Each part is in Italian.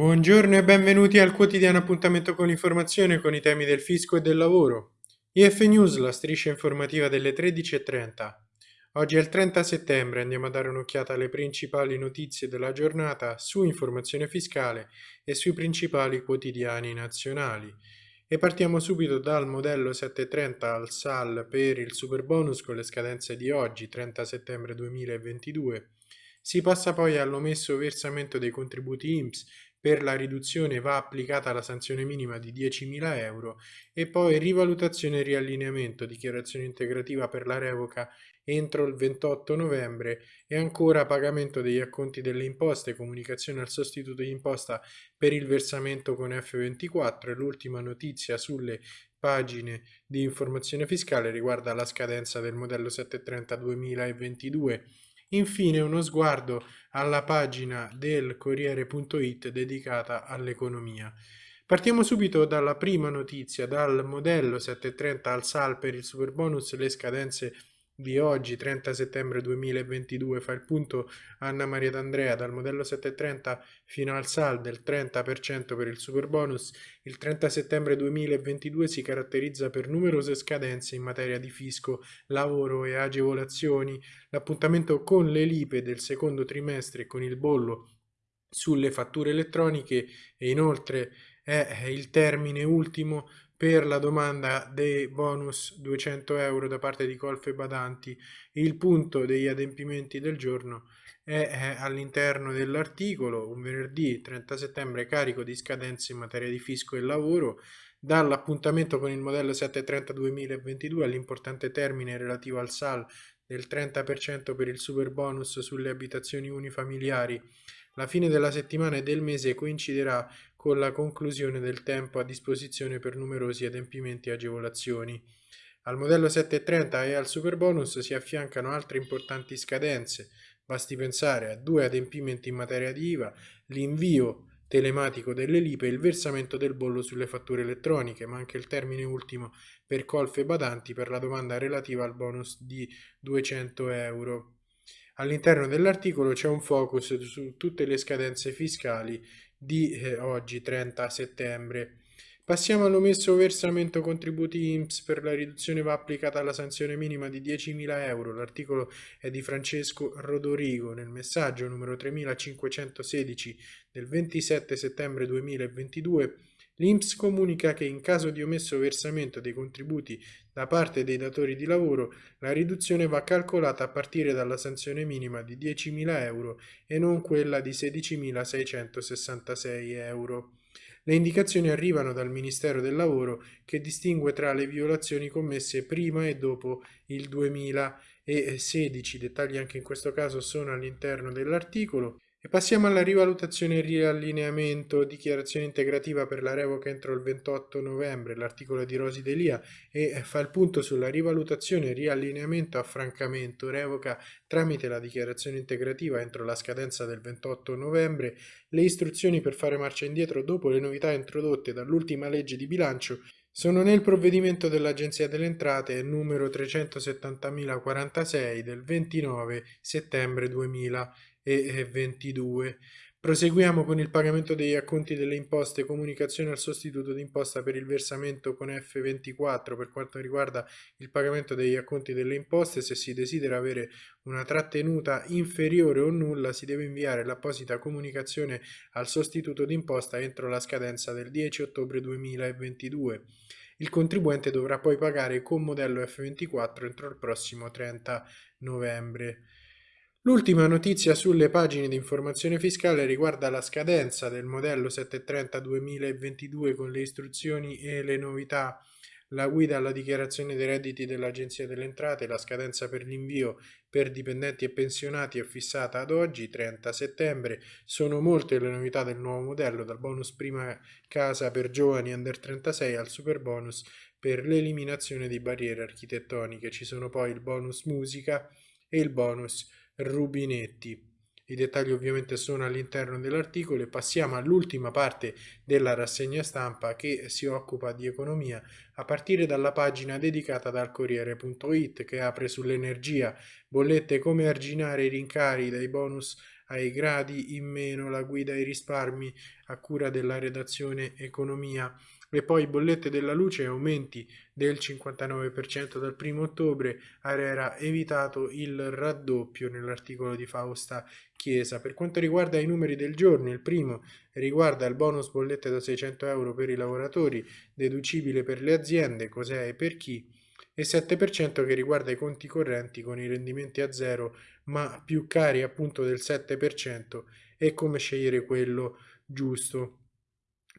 Buongiorno e benvenuti al quotidiano appuntamento con l'informazione con i temi del fisco e del lavoro. IF News, la striscia informativa delle 13.30. Oggi è il 30 settembre, andiamo a dare un'occhiata alle principali notizie della giornata su informazione fiscale e sui principali quotidiani nazionali. E partiamo subito dal modello 730 al SAL per il super bonus con le scadenze di oggi, 30 settembre 2022. Si passa poi all'omesso versamento dei contributi IMSS per la riduzione va applicata la sanzione minima di 10.000 euro e poi rivalutazione e riallineamento, dichiarazione integrativa per la revoca entro il 28 novembre e ancora pagamento degli acconti delle imposte, comunicazione al sostituto di imposta per il versamento con F24 e l'ultima notizia sulle pagine di informazione fiscale riguarda la scadenza del modello 730 2022 Infine uno sguardo alla pagina del Corriere.it dedicata all'economia. Partiamo subito dalla prima notizia, dal modello 730 al SAL per il superbonus, le scadenze di oggi, 30 settembre 2022, fa il punto Anna Maria D'Andrea dal modello 730 fino al SAL del 30% per il super bonus. Il 30 settembre 2022 si caratterizza per numerose scadenze in materia di fisco, lavoro e agevolazioni. L'appuntamento con le lipe del secondo trimestre con il bollo sulle fatture elettroniche e inoltre è il termine ultimo per la domanda dei bonus 200 euro da parte di Colfe Badanti. Il punto degli adempimenti del giorno è all'interno dell'articolo, un venerdì 30 settembre carico di scadenze in materia di fisco e lavoro, dall'appuntamento con il modello 730 2022 all'importante termine relativo al SAL del 30% per il super bonus sulle abitazioni unifamiliari. La fine della settimana e del mese coinciderà con la conclusione del tempo a disposizione per numerosi adempimenti e agevolazioni. Al modello 730 e al superbonus si affiancano altre importanti scadenze. Basti pensare a due adempimenti in materia di IVA, l'invio telematico delle lipe e il versamento del bollo sulle fatture elettroniche, ma anche il termine ultimo per colfe badanti per la domanda relativa al bonus di 200 euro. All'interno dell'articolo c'è un focus su tutte le scadenze fiscali di eh, oggi 30 settembre. Passiamo all'omesso versamento contributi IMSS per la riduzione va applicata la sanzione minima di 10.000 euro. L'articolo è di Francesco Rodorigo nel messaggio numero 3516 del 27 settembre 2022 L'INPS comunica che in caso di omesso versamento dei contributi da parte dei datori di lavoro, la riduzione va calcolata a partire dalla sanzione minima di 10.000 euro e non quella di 16.666 euro. Le indicazioni arrivano dal Ministero del Lavoro che distingue tra le violazioni commesse prima e dopo il 2016. Dettagli anche in questo caso sono all'interno dell'articolo. E passiamo alla rivalutazione e riallineamento, dichiarazione integrativa per la revoca entro il 28 novembre, l'articolo di Rosi Delia e fa il punto sulla rivalutazione, riallineamento, affrancamento, revoca tramite la dichiarazione integrativa entro la scadenza del 28 novembre, le istruzioni per fare marcia indietro dopo le novità introdotte dall'ultima legge di bilancio sono nel provvedimento dell'Agenzia delle Entrate numero 370.046 del 29 settembre 2000 e 22. Proseguiamo con il pagamento degli acconti delle imposte, comunicazione al sostituto d'imposta per il versamento con F24 per quanto riguarda il pagamento degli acconti delle imposte. Se si desidera avere una trattenuta inferiore o nulla si deve inviare l'apposita comunicazione al sostituto d'imposta entro la scadenza del 10 ottobre 2022. Il contribuente dovrà poi pagare con modello F24 entro il prossimo 30 novembre. L'ultima notizia sulle pagine di informazione fiscale riguarda la scadenza del modello 730 2022 con le istruzioni e le novità, la guida alla dichiarazione dei redditi dell'Agenzia delle Entrate, la scadenza per l'invio per dipendenti e pensionati è fissata ad oggi, 30 settembre. Sono molte le novità del nuovo modello, dal bonus prima casa per giovani under 36 al super bonus per l'eliminazione di barriere architettoniche. Ci sono poi il bonus musica e il bonus rubinetti. I dettagli ovviamente sono all'interno dell'articolo e passiamo all'ultima parte della rassegna stampa che si occupa di economia a partire dalla pagina dedicata dal Corriere.it che apre sull'energia, bollette come arginare i rincari dai bonus ai gradi in meno, la guida ai risparmi a cura della redazione economia e poi bollette della luce aumenti del 59% dal 1 ottobre, Arera evitato il raddoppio nell'articolo di Fausta Chiesa. Per quanto riguarda i numeri del giorno, il primo riguarda il bonus bollette da 600 euro per i lavoratori, deducibile per le aziende, cos'è e per chi, e 7% che riguarda i conti correnti con i rendimenti a zero ma più cari appunto del 7% e come scegliere quello giusto.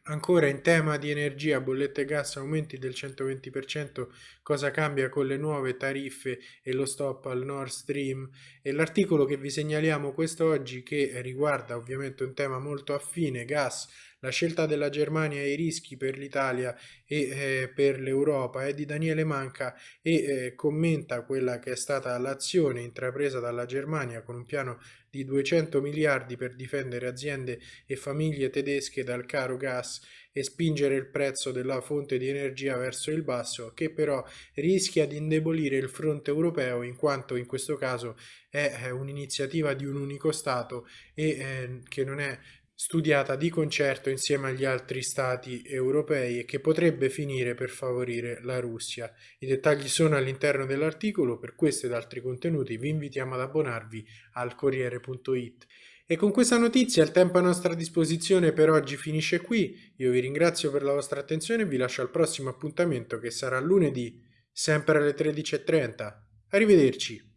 Ancora in tema di energia, bollette gas aumenti del 120%, cosa cambia con le nuove tariffe e lo stop al Nord Stream? E l'articolo che vi segnaliamo quest'oggi che riguarda ovviamente un tema molto affine, gas, la scelta della Germania e i rischi per l'Italia e eh, per l'Europa è di Daniele Manca e eh, commenta quella che è stata l'azione intrapresa dalla Germania con un piano di 200 miliardi per difendere aziende e famiglie tedesche dal caro gas e spingere il prezzo della fonte di energia verso il basso, che però rischia di indebolire il fronte europeo in quanto in questo caso è un'iniziativa di un unico Stato e eh, che non è studiata di concerto insieme agli altri stati europei e che potrebbe finire per favorire la Russia. I dettagli sono all'interno dell'articolo, per questo ed altri contenuti vi invitiamo ad abbonarvi al Corriere.it. E con questa notizia il tempo a nostra disposizione per oggi finisce qui, io vi ringrazio per la vostra attenzione e vi lascio al prossimo appuntamento che sarà lunedì, sempre alle 13.30. Arrivederci!